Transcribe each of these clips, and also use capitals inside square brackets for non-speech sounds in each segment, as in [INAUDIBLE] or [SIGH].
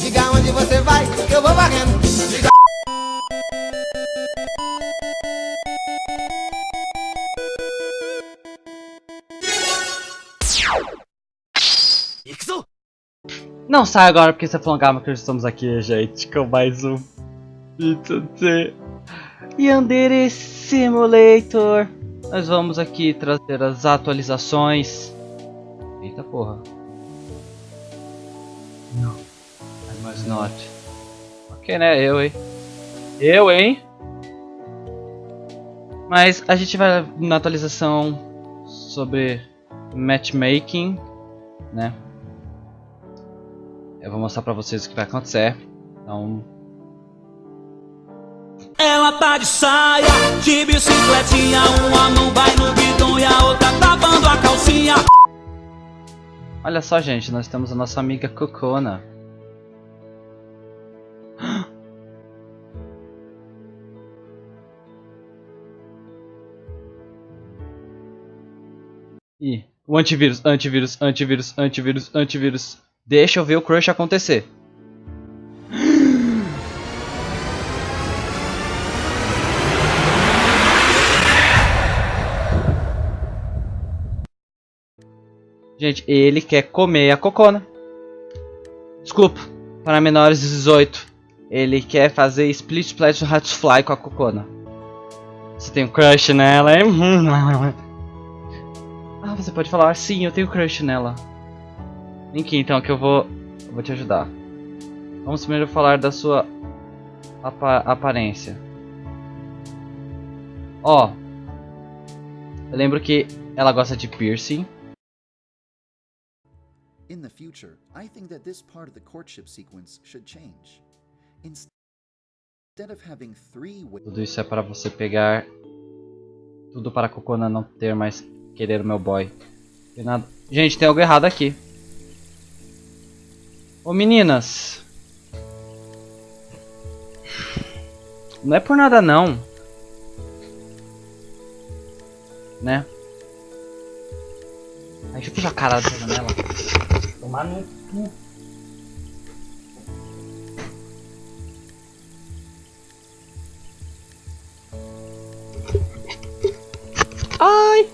Diga onde você vai, que eu vou varrendo. Diga... Não sai agora porque você falou calma que estamos aqui, gente, com mais um vídeo de Yandere Simulator. Nós vamos aqui trazer as atualizações. Eita porra. Não. I must not. Ok, né? Eu, hein? Eu, hein? Mas a gente vai na atualização sobre matchmaking, né? Eu vou mostrar pra vocês o que vai acontecer. Então. Ela tá de saia, de bicicletinha Uma mão vai no guidão e a outra tapando a calcinha Olha só, gente, nós temos a nossa amiga Cocona. [GASPS] Ih, o antivírus, antivírus, antivírus, antivírus, antivírus. Deixa eu ver o crush acontecer. Gente, ele quer comer a cocona. Desculpa, para menores de 18. Ele quer fazer split splash fly com a cocona. Você tem um crush nela, hein? [LAUGHS] Ah, você pode falar, sim, eu tenho crush nela. Vem aqui então que eu vou, eu vou te ajudar. Vamos primeiro falar da sua apa aparência. Ó, eu lembro que ela gosta de piercing. In the future, I think that this part of the courtship sequence should change. Instead of having three. Tudo isso é para você pegar tudo para a Cocona não ter mais querer o meu boy. Tem nada. Gente, tem algo errado aqui. Ô meninas. Não é por nada não. Né? Ai, deixa eu puxar a cara da janela. Tomar no cu. Ai!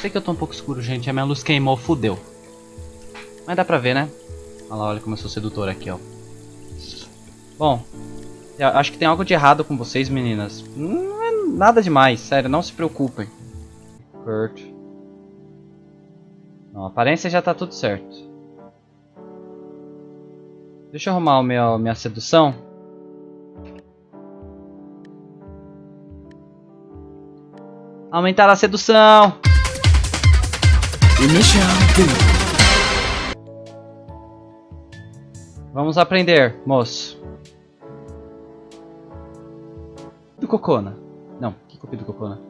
Sei que eu tô um pouco escuro, gente. A minha luz queimou, fudeu. Mas dá pra ver, né? Olha lá, olha como eu sou sedutor aqui, ó. Bom, eu acho que tem algo de errado com vocês, meninas. Não é nada demais, sério, não se preocupem. Kurt. Não, a aparência já tá tudo certo. Deixa eu arrumar o meu, minha sedução. Aumentar a sedução. Vamos aprender, moço. Do Cocona. Não, que Cupido Cocona?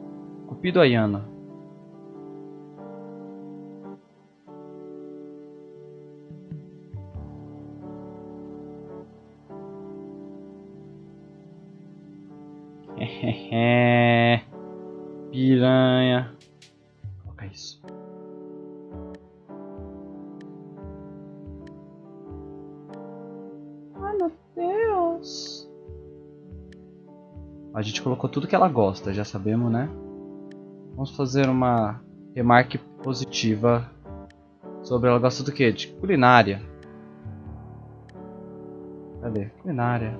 Cupido Ayana. Piranha. Coloca isso. Ai meu Deus. A gente colocou tudo que ela gosta, já sabemos, né? Vamos fazer uma remarque positiva sobre ela gosta do que? De culinária. Cadê? Culinária.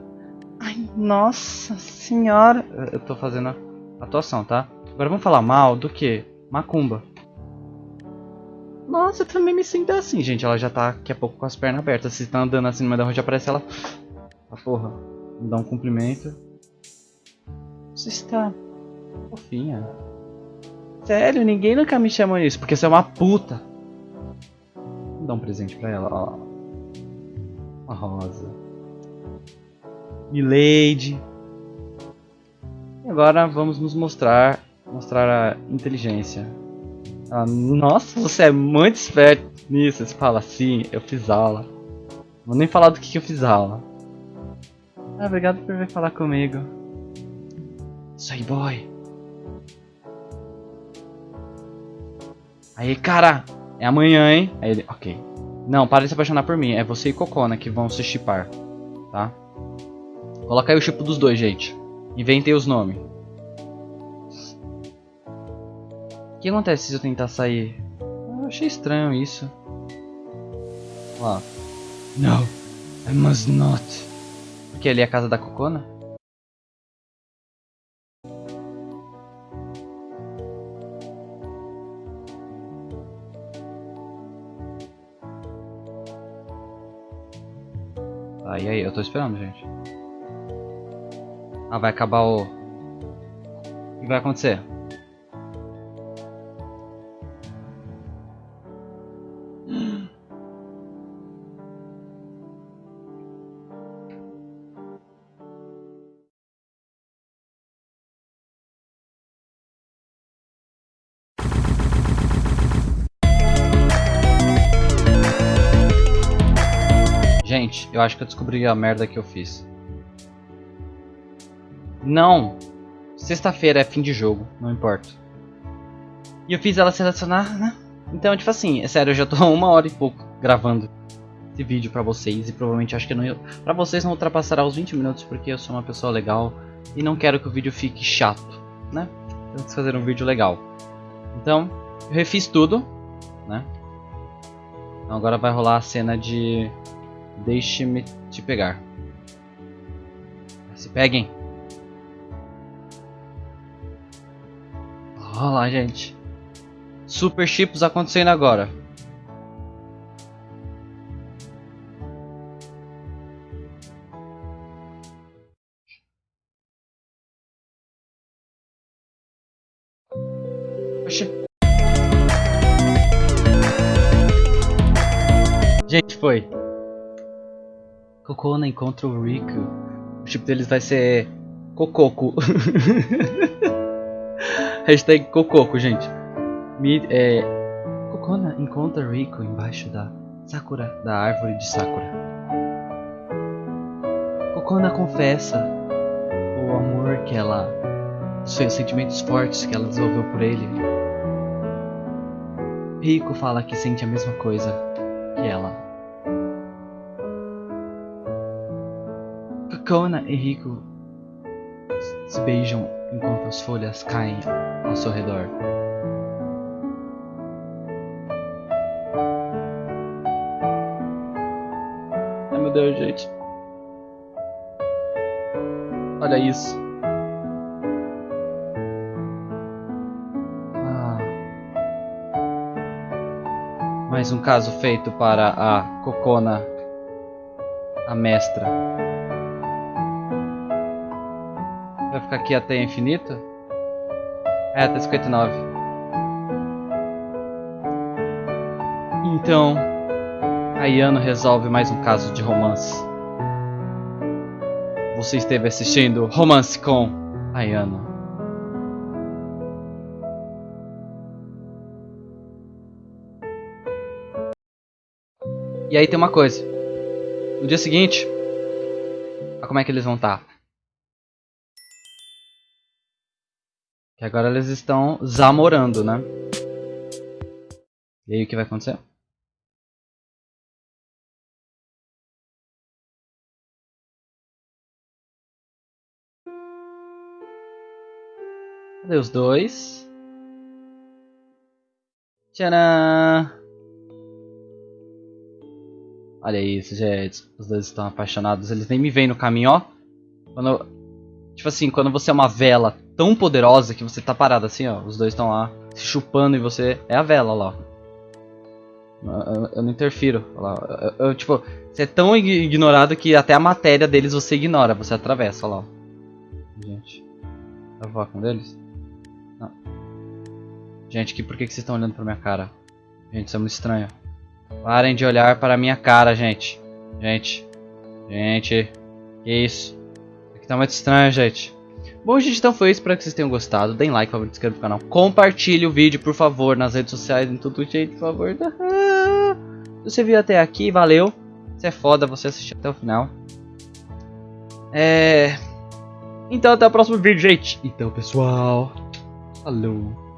Ai, nossa senhora. Eu tô fazendo a atuação, tá? Agora vamos falar mal do que? Macumba. Nossa, eu também me sinto assim, gente. Ela já tá daqui a pouco com as pernas abertas. Se tá andando assim no meio da rua, já aparece ela. Ah, porra. Me dá um cumprimento. Você está fofinha. Sério, ninguém nunca me chamou isso. Porque você é uma puta. Vou dar um presente pra ela. Ó. Uma rosa. Milady. E agora vamos nos mostrar mostrar a inteligência. Ah, nossa, você é muito esperto nisso. Você fala assim, eu fiz aula. Vou nem falar do que, que eu fiz aula. Ah, obrigado por vir falar comigo. Sai boy. Aí, cara, é amanhã, hein? Aí ele, ok. Não, para de se apaixonar por mim. É você e Cocona que vão se chipar. Tá? Coloca aí o chip dos dois, gente. Inventem os nomes. O que acontece se eu tentar sair? Eu achei estranho isso. Lá. No, I must not. Porque ali é a casa da Cocona? Tá, e aí? Eu tô esperando, gente. Ah, vai acabar o... O que vai acontecer? Gente, eu acho que eu descobri a merda que eu fiz. Não! Sexta-feira é fim de jogo, não importa. E eu fiz ela selecionar, né? Então, tipo assim, é sério, eu já tô [LAUGHS] uma hora e pouco gravando esse vídeo pra vocês. E provavelmente acho que não, pra vocês não ultrapassará os 20 minutos, porque eu sou uma pessoa legal. E não quero que o vídeo fique chato, né? Eu quis fazer um vídeo legal. Então, eu refiz tudo, né? Então agora vai rolar a cena de Deixe-me te pegar. Se peguem. Olha lá, gente. Super chips acontecendo agora. Gente, foi. Cocona encontra o Rico. O chip deles vai ser Cococo. [LAUGHS] Hashtag Cococo, gente. É, Cocona encontra Rico embaixo da Sakura, da árvore de Sakura. Cocona confessa o amor que ela. os sentimentos fortes que ela desenvolveu por ele. Rico fala que sente a mesma coisa que ela. Kona e Rico se beijam enquanto as folhas caem ao seu redor. Ai meu Deus, gente. Olha isso. Ah. Mais um caso feito para a Cocona, a mestra. Vai ficar aqui até infinito? É, até 59. Então, a Yano resolve mais um caso de romance. Você esteve assistindo Romance com a Yano. E aí tem uma coisa. No dia seguinte, como é que eles vão estar. Que agora eles estão zamorando, né? E aí o que vai acontecer? Cadê os dois? Tcharam! Olha isso, gente. Os dois estão apaixonados. Eles nem me veem no caminho, ó. Quando... Tipo assim, quando você é uma vela tão poderosa que você tá parado assim, ó. Os dois estão lá se chupando e você é a vela lá. Eu, não interfiro. Lá. Eu, tipo, você é tão ignorado que até a matéria deles você ignora, você atravessa lá. Gente, eu vou com deles? Não. Gente, que, por que, que vocês estão olhando pra minha cara? Gente, isso é muito estranho. Parem de olhar para minha cara, gente. Gente. Gente. Que isso? Isso aqui tá muito estranho, gente. Bom, gente, então foi isso. Espero que vocês tenham gostado. Deem like, favor, inscreva no canal. Compartilhe o vídeo, por favor, nas redes sociais, em tudo jeito, por favor. [LAUGHS] Se você viu até aqui, valeu. Você é foda, você assistiu até o final. É... Então, até o próximo vídeo, gente. Então, pessoal... Falou.